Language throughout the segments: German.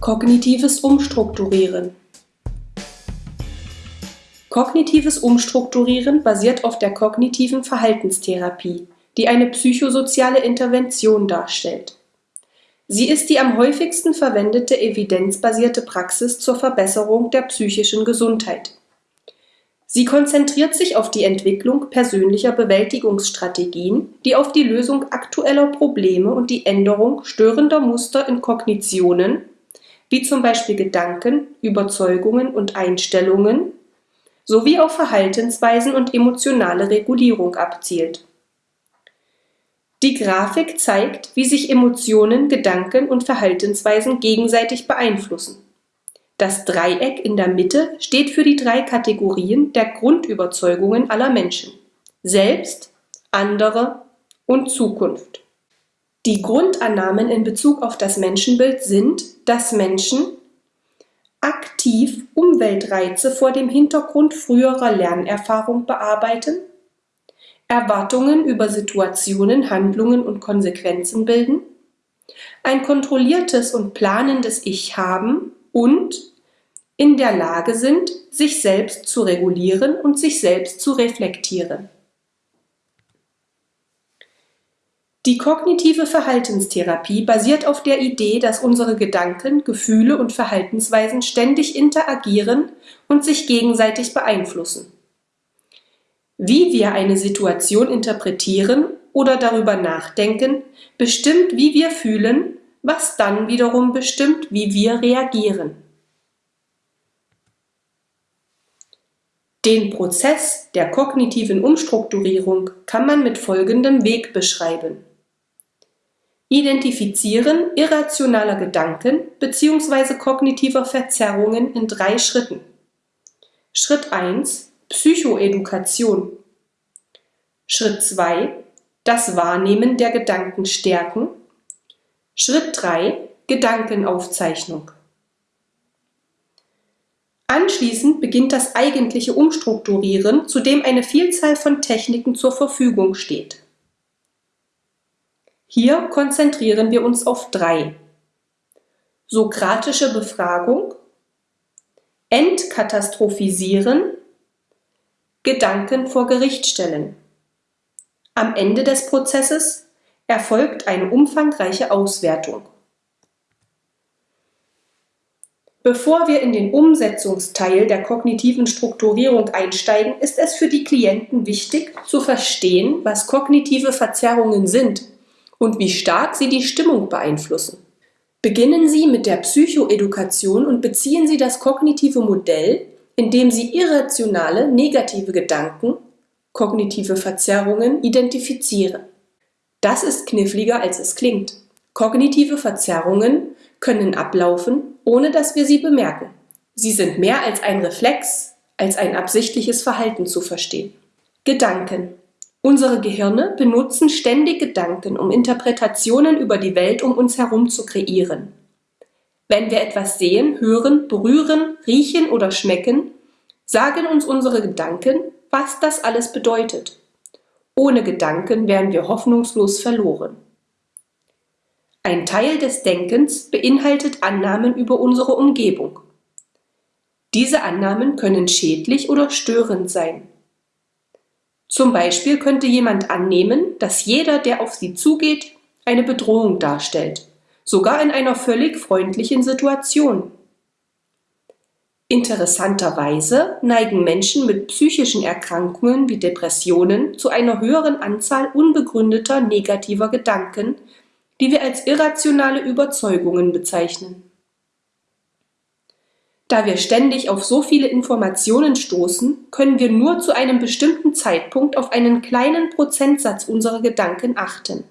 Kognitives Umstrukturieren Kognitives Umstrukturieren basiert auf der kognitiven Verhaltenstherapie, die eine psychosoziale Intervention darstellt. Sie ist die am häufigsten verwendete evidenzbasierte Praxis zur Verbesserung der psychischen Gesundheit. Sie konzentriert sich auf die Entwicklung persönlicher Bewältigungsstrategien, die auf die Lösung aktueller Probleme und die Änderung störender Muster in Kognitionen, wie zum Beispiel Gedanken, Überzeugungen und Einstellungen, sowie auf Verhaltensweisen und emotionale Regulierung abzielt die Grafik zeigt, wie sich Emotionen, Gedanken und Verhaltensweisen gegenseitig beeinflussen. Das Dreieck in der Mitte steht für die drei Kategorien der Grundüberzeugungen aller Menschen: Selbst, andere und Zukunft. Die Grundannahmen in Bezug auf das Menschenbild sind, dass Menschen aktiv Umweltreize vor dem Hintergrund früherer Lernerfahrung bearbeiten Erwartungen über Situationen, Handlungen und Konsequenzen bilden, ein kontrolliertes und planendes Ich haben und in der Lage sind, sich selbst zu regulieren und sich selbst zu reflektieren. Die kognitive Verhaltenstherapie basiert auf der Idee, dass unsere Gedanken, Gefühle und Verhaltensweisen ständig interagieren und sich gegenseitig beeinflussen. Wie wir eine Situation interpretieren oder darüber nachdenken, bestimmt, wie wir fühlen, was dann wiederum bestimmt, wie wir reagieren. Den Prozess der kognitiven Umstrukturierung kann man mit folgendem Weg beschreiben. Identifizieren irrationaler Gedanken bzw. kognitiver Verzerrungen in drei Schritten. Schritt 1 Psychoedukation. Schritt 2 Das Wahrnehmen der Gedanken stärken. Schritt 3 Gedankenaufzeichnung. Anschließend beginnt das eigentliche Umstrukturieren, zu dem eine Vielzahl von Techniken zur Verfügung steht. Hier konzentrieren wir uns auf drei. Sokratische Befragung, Entkatastrophisieren Gedanken vor Gericht stellen. Am Ende des Prozesses erfolgt eine umfangreiche Auswertung. Bevor wir in den Umsetzungsteil der kognitiven Strukturierung einsteigen, ist es für die Klienten wichtig zu verstehen, was kognitive Verzerrungen sind und wie stark sie die Stimmung beeinflussen. Beginnen Sie mit der Psychoedukation und beziehen Sie das kognitive Modell indem sie irrationale negative Gedanken, kognitive Verzerrungen identifizieren. Das ist kniffliger, als es klingt. Kognitive Verzerrungen können ablaufen, ohne dass wir sie bemerken. Sie sind mehr als ein Reflex, als ein absichtliches Verhalten zu verstehen. Gedanken. Unsere Gehirne benutzen ständig Gedanken, um Interpretationen über die Welt um uns herum zu kreieren. Wenn wir etwas sehen, hören, berühren, riechen oder schmecken, sagen uns unsere Gedanken, was das alles bedeutet. Ohne Gedanken wären wir hoffnungslos verloren. Ein Teil des Denkens beinhaltet Annahmen über unsere Umgebung. Diese Annahmen können schädlich oder störend sein. Zum Beispiel könnte jemand annehmen, dass jeder, der auf sie zugeht, eine Bedrohung darstellt sogar in einer völlig freundlichen Situation. Interessanterweise neigen Menschen mit psychischen Erkrankungen wie Depressionen zu einer höheren Anzahl unbegründeter negativer Gedanken, die wir als irrationale Überzeugungen bezeichnen. Da wir ständig auf so viele Informationen stoßen, können wir nur zu einem bestimmten Zeitpunkt auf einen kleinen Prozentsatz unserer Gedanken achten.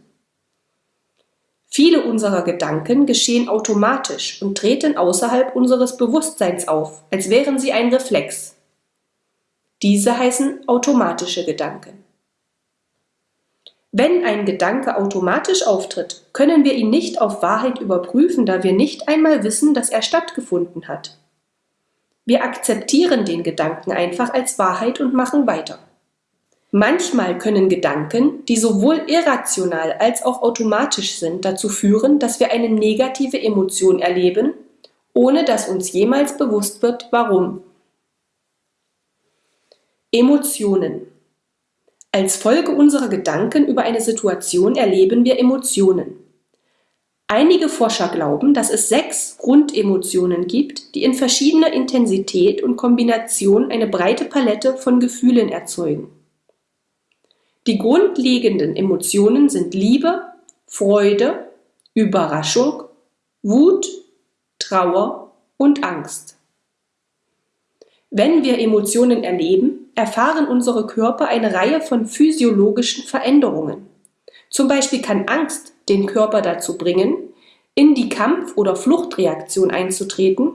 Viele unserer Gedanken geschehen automatisch und treten außerhalb unseres Bewusstseins auf, als wären sie ein Reflex. Diese heißen automatische Gedanken. Wenn ein Gedanke automatisch auftritt, können wir ihn nicht auf Wahrheit überprüfen, da wir nicht einmal wissen, dass er stattgefunden hat. Wir akzeptieren den Gedanken einfach als Wahrheit und machen weiter. Manchmal können Gedanken, die sowohl irrational als auch automatisch sind, dazu führen, dass wir eine negative Emotion erleben ohne dass uns jemals bewusst wird, warum. Emotionen. Als Folge unserer Gedanken über eine Situation erleben wir Emotionen. Einige Forscher glauben, dass es sechs Grundemotionen gibt, die in verschiedener Intensität und Kombination eine breite Palette von Gefühlen erzeugen. Die grundlegenden Emotionen sind Liebe, Freude, Überraschung, Wut, Trauer und Angst. Wenn wir Emotionen erleben, erfahren unsere Körper eine Reihe von physiologischen Veränderungen. Zum Beispiel kann Angst den Körper dazu bringen, in die Kampf- oder Fluchtreaktion einzutreten,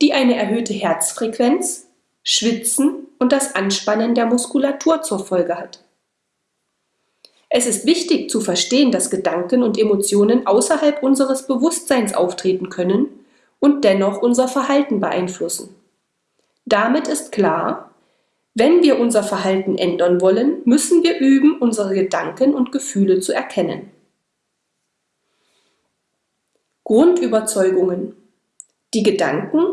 die eine erhöhte Herzfrequenz, Schwitzen und das Anspannen der Muskulatur zur Folge hat. Es ist wichtig zu verstehen, dass Gedanken und Emotionen außerhalb unseres Bewusstseins auftreten können und dennoch unser Verhalten beeinflussen. Damit ist klar, wenn wir unser Verhalten ändern wollen, müssen wir üben, unsere Gedanken und Gefühle zu erkennen. Grundüberzeugungen. Die Gedanken,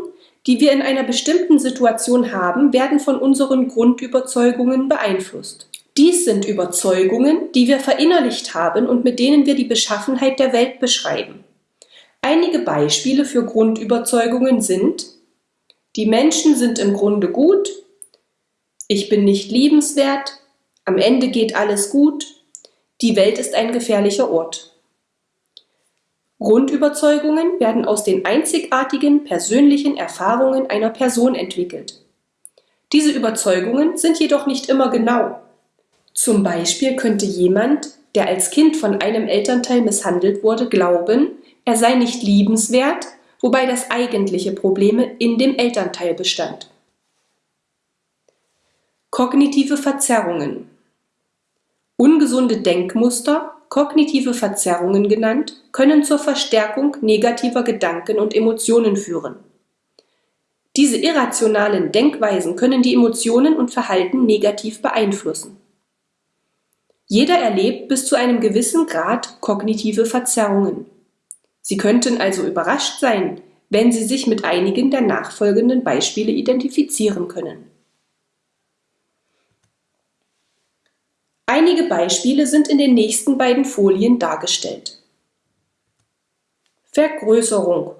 die wir in einer bestimmten Situation haben, werden von unseren Grundüberzeugungen beeinflusst. Dies sind Überzeugungen, die wir verinnerlicht haben und mit denen wir die Beschaffenheit der Welt beschreiben. Einige Beispiele für Grundüberzeugungen sind die Menschen sind im Grunde gut, ich bin nicht liebenswert, am Ende geht alles gut, die Welt ist ein gefährlicher Ort. Grundüberzeugungen werden aus den einzigartigen persönlichen Erfahrungen einer Person entwickelt. Diese Überzeugungen sind jedoch nicht immer genau. Zum Beispiel könnte jemand, der als Kind von einem Elternteil misshandelt wurde, glauben, er sei nicht liebenswert, wobei das eigentliche Problem in dem Elternteil bestand. Kognitive Verzerrungen Ungesunde Denkmuster, kognitive Verzerrungen genannt, können zur Verstärkung negativer Gedanken und Emotionen führen. Diese irrationalen Denkweisen können die Emotionen und Verhalten negativ beeinflussen. Jeder erlebt bis zu einem gewissen Grad kognitive Verzerrungen. Sie könnten also überrascht sein, wenn Sie sich mit einigen der nachfolgenden Beispiele identifizieren können. Einige Beispiele sind in den nächsten beiden Folien dargestellt. Vergrößerung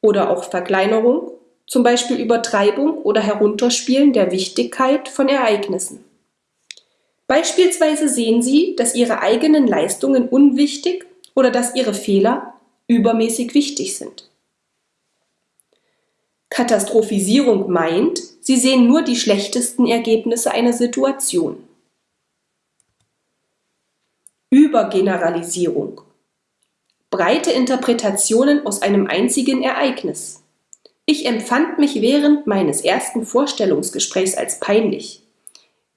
oder auch Verkleinerung, zum Beispiel Übertreibung oder Herunterspielen der Wichtigkeit von Ereignissen. Beispielsweise sehen Sie, dass Ihre eigenen Leistungen unwichtig oder dass ihre Fehler übermäßig wichtig sind. Katastrophisierung meint, sie sehen nur die schlechtesten Ergebnisse einer Situation. Übergeneralisierung. Breite Interpretationen aus einem einzigen Ereignis. Ich empfand mich während meines ersten Vorstellungsgesprächs als peinlich.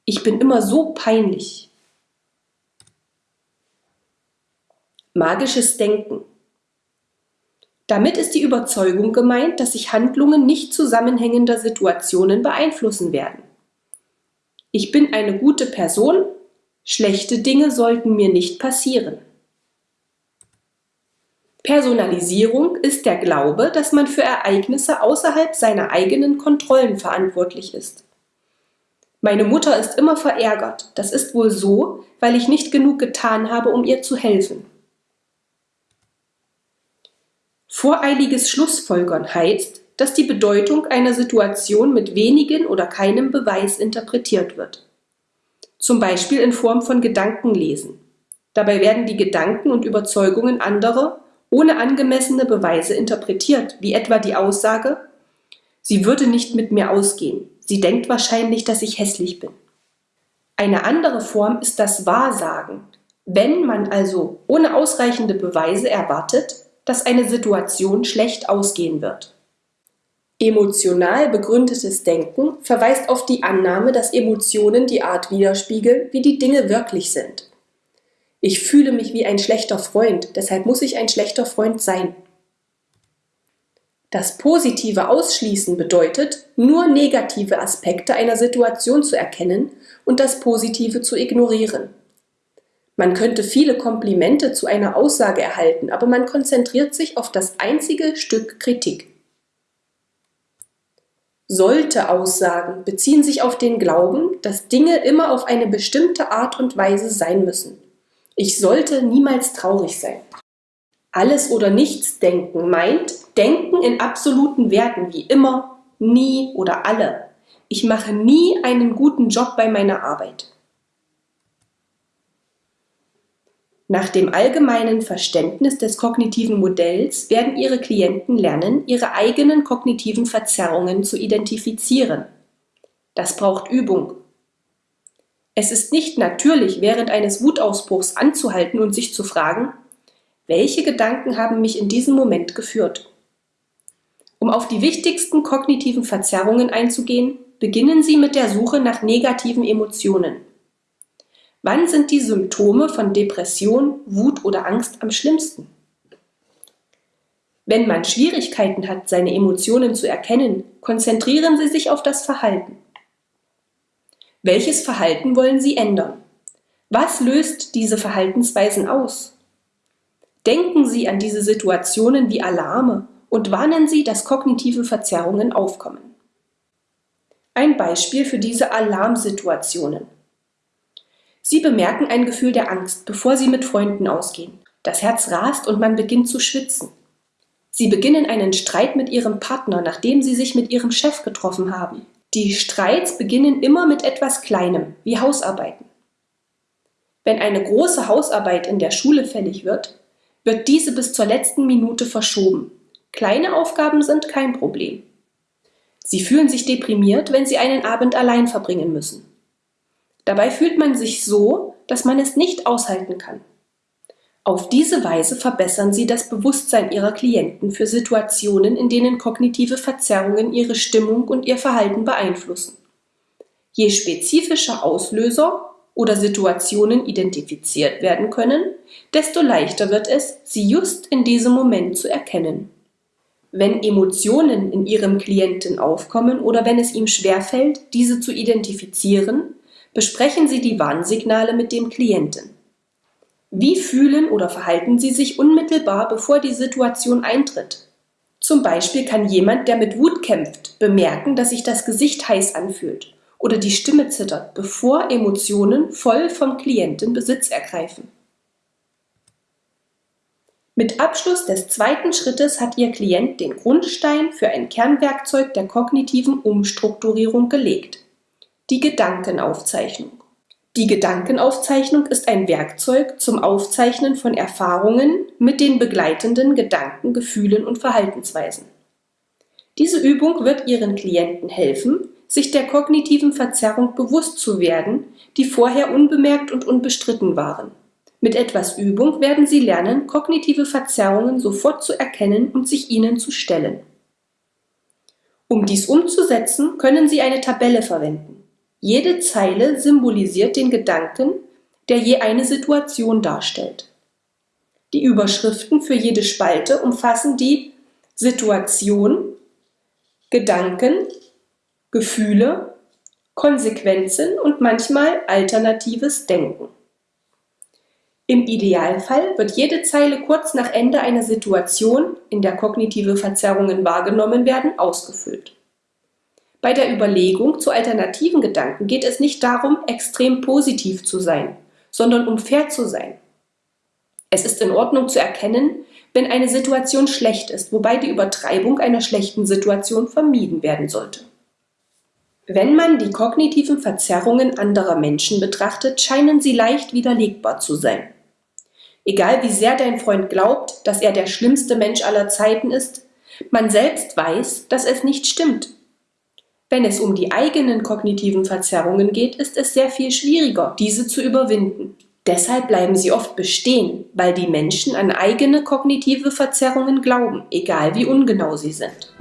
Ich bin immer so peinlich. Magisches Denken. Damit ist die Überzeugung gemeint, dass sich Handlungen nicht zusammenhängender Situationen beeinflussen werden. Ich bin eine gute Person, schlechte Dinge sollten mir nicht passieren. Personalisierung ist der Glaube, dass man für Ereignisse außerhalb seiner eigenen Kontrollen verantwortlich ist. Meine Mutter ist immer verärgert. Das ist wohl so, weil ich nicht genug getan habe, um ihr zu helfen. Voreiliges Schlussfolgern heißt, dass die Bedeutung einer Situation mit wenigen oder keinem Beweis interpretiert wird. Zum Beispiel in Form von Gedankenlesen. Dabei werden die Gedanken und Überzeugungen anderer ohne angemessene Beweise interpretiert, wie etwa die Aussage, sie würde nicht mit mir ausgehen, sie denkt wahrscheinlich, dass ich hässlich bin. Eine andere Form ist das Wahrsagen. Wenn man also ohne ausreichende Beweise erwartet, dass eine Situation schlecht ausgehen wird. Emotional begründetes Denken verweist auf die Annahme, dass Emotionen die Art widerspiegeln, wie die Dinge wirklich sind. Ich fühle mich wie ein schlechter Freund, deshalb muss ich ein schlechter Freund sein. Das positive Ausschließen bedeutet, nur negative Aspekte einer Situation zu erkennen und das Positive zu ignorieren. Man könnte viele Komplimente zu einer Aussage erhalten, aber man konzentriert sich auf das einzige Stück Kritik. Sollte Aussagen beziehen sich auf den Glauben, dass Dinge immer auf eine bestimmte Art und Weise sein müssen. Ich sollte niemals traurig sein. Alles oder nichts denken meint Denken in absoluten Werten wie immer, nie oder alle. Ich mache nie einen guten Job bei meiner Arbeit. Nach dem allgemeinen Verständnis des kognitiven Modells werden Ihre Klienten lernen, ihre eigenen kognitiven Verzerrungen zu identifizieren. Das braucht Übung. Es ist nicht natürlich, während eines Wutausbruchs anzuhalten und sich zu fragen, welche Gedanken haben mich in diesem Moment geführt? Um auf die wichtigsten kognitiven Verzerrungen einzugehen, beginnen Sie mit der Suche nach negativen Emotionen. Wann sind die Symptome von Depression, Wut oder Angst am schlimmsten? Wenn man Schwierigkeiten hat, seine Emotionen zu erkennen, konzentrieren Sie sich auf das Verhalten. Welches Verhalten wollen Sie ändern? Was löst diese Verhaltensweisen aus? Denken Sie an diese Situationen wie Alarme und warnen Sie, dass kognitive Verzerrungen aufkommen. Ein Beispiel für diese Alarmsituationen. Sie bemerken ein Gefühl der Angst, bevor Sie mit Freunden ausgehen. Das Herz rast und man beginnt zu schwitzen. Sie beginnen einen Streit mit Ihrem Partner, nachdem Sie sich mit Ihrem Chef getroffen haben. Die Streits beginnen immer mit etwas Kleinem, wie Hausarbeiten. Wenn eine große Hausarbeit in der Schule fällig wird, wird diese bis zur letzten Minute verschoben. Kleine Aufgaben sind kein Problem. Sie fühlen sich deprimiert, wenn Sie einen Abend allein verbringen müssen. Dabei fühlt man sich so, dass man es nicht aushalten kann. Auf diese Weise verbessern Sie das Bewusstsein Ihrer Klienten für Situationen, in denen kognitive Verzerrungen ihre Stimmung und ihr Verhalten beeinflussen. Je spezifischer Auslöser oder Situationen identifiziert werden können, desto leichter wird es, sie just in diesem Moment zu erkennen. Wenn Emotionen in Ihrem Klienten aufkommen oder wenn es ihm schwerfällt, diese zu identifizieren, besprechen Sie die Warnsignale mit dem Klienten. Wie fühlen oder verhalten Sie sich unmittelbar, bevor die Situation eintritt? Zum Beispiel kann jemand, der mit Wut kämpft, bemerken, dass sich das Gesicht heiß anfühlt oder die Stimme zittert, bevor Emotionen voll vom Klienten Besitz ergreifen. Mit Abschluss des zweiten Schrittes hat Ihr Klient den Grundstein für ein Kernwerkzeug der kognitiven Umstrukturierung gelegt die Gedankenaufzeichnung. Die Gedankenaufzeichnung ist ein Werkzeug zum Aufzeichnen von Erfahrungen mit den begleitenden Gedanken, Gefühlen und Verhaltensweisen. Diese Übung wird Ihren Klienten helfen, sich der kognitiven Verzerrung bewusst zu werden, die vorher unbemerkt und unbestritten waren. Mit etwas Übung werden Sie lernen, kognitive Verzerrungen sofort zu erkennen und sich ihnen zu stellen. Um dies umzusetzen, können Sie eine Tabelle verwenden. Jede Zeile symbolisiert den Gedanken, der je eine Situation darstellt. Die Überschriften für jede Spalte umfassen die Situation, Gedanken, Gefühle, Konsequenzen und manchmal alternatives Denken. Im Idealfall wird jede Zeile kurz nach Ende einer Situation, in der kognitive Verzerrungen wahrgenommen werden, ausgefüllt. Bei der Überlegung zu alternativen Gedanken geht es nicht darum, extrem positiv zu sein, sondern um fair zu sein. Es ist in Ordnung zu erkennen, wenn eine Situation schlecht ist, wobei die Übertreibung einer schlechten Situation vermieden werden sollte. Wenn man die kognitiven Verzerrungen anderer Menschen betrachtet, scheinen sie leicht widerlegbar zu sein. Egal wie sehr dein Freund glaubt, dass er der schlimmste Mensch aller Zeiten ist, man selbst weiß, dass es nicht stimmt wenn es um die eigenen kognitiven Verzerrungen geht, ist es sehr viel schwieriger, diese zu überwinden. Deshalb bleiben sie oft bestehen, weil die Menschen an eigene kognitive Verzerrungen glauben, egal wie ungenau sie sind.